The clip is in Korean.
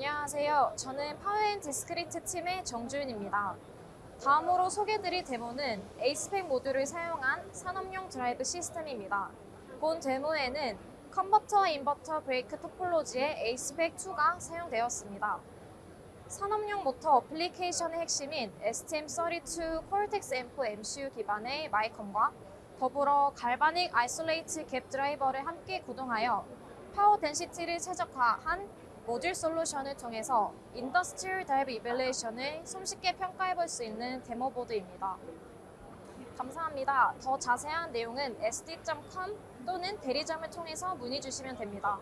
안녕하세요. 저는 Power and Discrete 팀의 정주윤입니다. 다음으로 소개드릴 데모는 ACEPACK 모듈을 사용한 산업용 드라이브 시스템입니다. 본 데모에는 컨버터 인버터 브레이크 topology의 ACEPACK 2가 사용되었습니다. 산업용 모터 어플리케이션의 핵심인 STM32 Cortex M4 MCU 기반의 마이컴과 더불어 galvanic isolated gate driver를 함께 구동하여 power density를 최적화한 모듈 솔루션을 통해서 industrial drive evaluation을 손쉽게 평가해 볼 수 있는 데모 보드입니다. 감사합니다. 더 자세한 내용은 st.com 또는 대리점을 통해서 문의 주시면 됩니다.